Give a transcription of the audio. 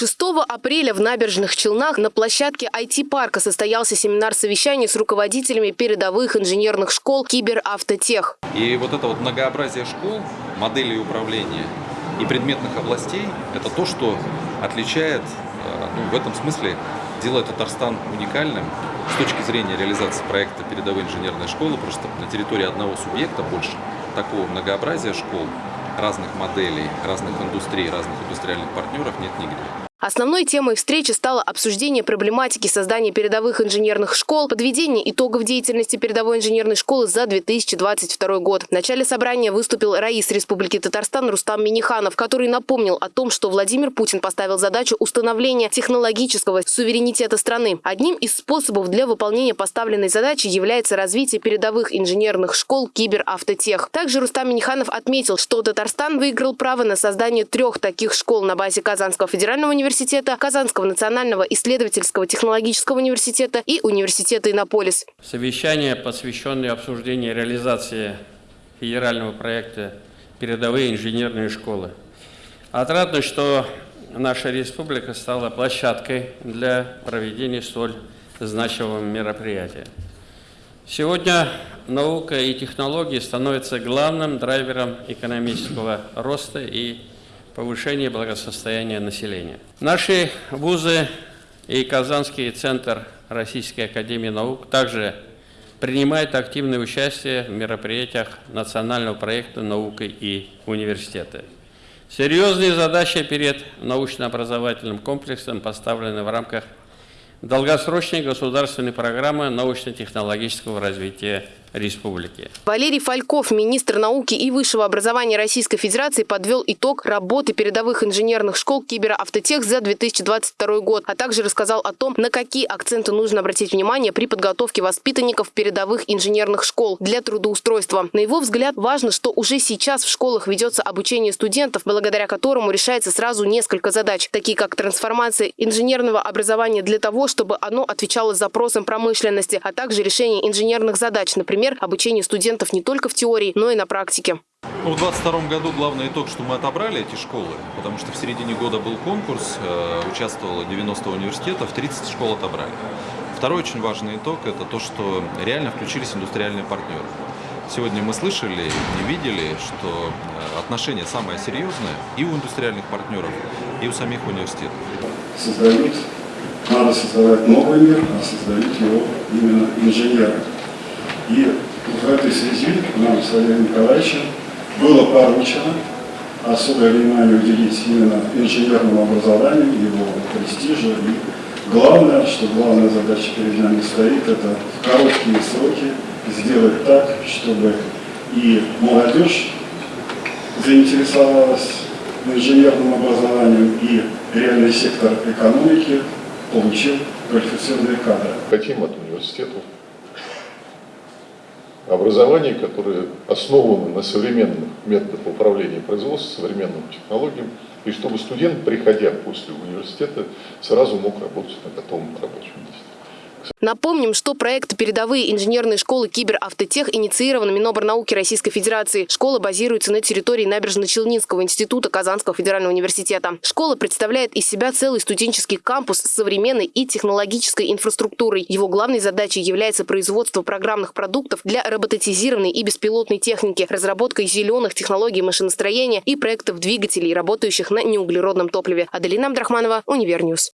6 апреля в Набережных Челнах на площадке IT-парка состоялся семинар-совещание с руководителями передовых инженерных школ Киберавтотех. И вот это вот многообразие школ, моделей управления и предметных областей – это то, что отличает, э, ну, в этом смысле, делает Татарстан уникальным с точки зрения реализации проекта передовой инженерной школы. Просто на территории одного субъекта больше такого многообразия школ, разных моделей, разных индустрий, разных индустриальных партнеров нет нигде. Основной темой встречи стало обсуждение проблематики создания передовых инженерных школ, подведение итогов деятельности передовой инженерной школы за 2022 год. В начале собрания выступил Раис Республики Татарстан Рустам Миниханов, который напомнил о том, что Владимир Путин поставил задачу установления технологического суверенитета страны. Одним из способов для выполнения поставленной задачи является развитие передовых инженерных школ киберавтотех. Также Рустам Миниханов отметил, что Татарстан выиграл право на создание трех таких школ на базе Казанского федерального университета университета, Казанского национального исследовательского технологического университета и университета Иннополис. Совещание, посвященное обсуждению реализации федерального проекта «Передовые инженерные школы». Отрадно, что наша республика стала площадкой для проведения столь значимого мероприятия. Сегодня наука и технологии становятся главным драйвером экономического роста и повышение благосостояния населения. Наши вузы и Казанский центр Российской академии наук также принимают активное участие в мероприятиях национального проекта «Наука и университеты». Серьезные задачи перед научно-образовательным комплексом поставлены в рамках долгосрочной государственной программы научно-технологического развития республики. Валерий Фальков, министр науки и высшего образования Российской Федерации, подвел итог работы передовых инженерных школ Киберавтотех за 2022 год, а также рассказал о том, на какие акценты нужно обратить внимание при подготовке воспитанников передовых инженерных школ для трудоустройства. На его взгляд, важно, что уже сейчас в школах ведется обучение студентов, благодаря которому решается сразу несколько задач, такие как трансформация инженерного образования для того, чтобы оно отвечало запросам промышленности, а также решение инженерных задач, например, например, обучение студентов не только в теории, но и на практике. Ну, в 2022 году главный итог, что мы отобрали эти школы, потому что в середине года был конкурс, э, участвовало 90 университетов, 30 школ отобрали. Второй очень важный итог – это то, что реально включились индустриальные партнеры. Сегодня мы слышали и видели, что э, отношение самое серьезное и у индустриальных партнеров, и у самих университетов. Создают, надо создавать новый мир, а создают его именно инженеры. И в этой связи нам с Валерием Николаевичем было поручено особое внимание уделить именно инженерному образованию, его престижу. И главное, что главная задача перед нами стоит, это в короткие сроки сделать так, чтобы и молодежь заинтересовалась инженерным образованием, и реальный сектор экономики получил квалифицированные кадры. Хотим от университета образование, которое основано на современных методах управления производством, современным технологиям, и чтобы студент, приходя после университета, сразу мог работать на готовом рабочем месте. Напомним, что проект «Передовые инженерные школы Киберавтотех» инициирован Миноборнауки Российской Федерации. Школа базируется на территории Набережно-Челнинского института Казанского федерального университета. Школа представляет из себя целый студенческий кампус с современной и технологической инфраструктурой. Его главной задачей является производство программных продуктов для роботизированной и беспилотной техники, разработка зеленых технологий машиностроения и проектов двигателей, работающих на неуглеродном топливе. Аделина Абдрахманова, Univer News.